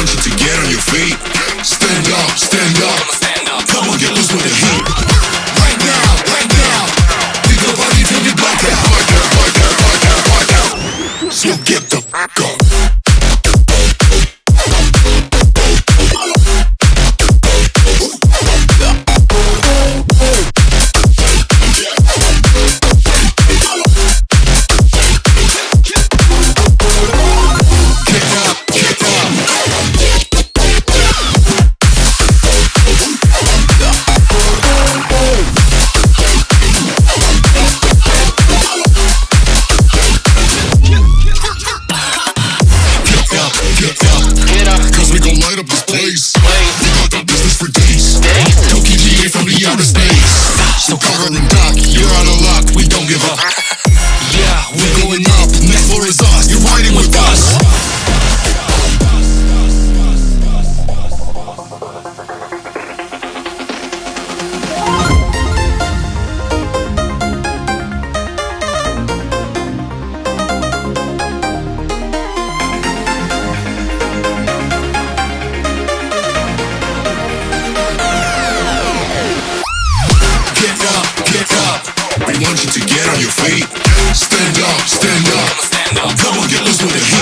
want you to get on your feet. Stand up, stand up. Come on, get loose with the heat. Right now, right now. Think about it till you black out. Black out, You're out of luck. We don't give up. Feet. Stand up, stand up. Come on, get loose with the heat.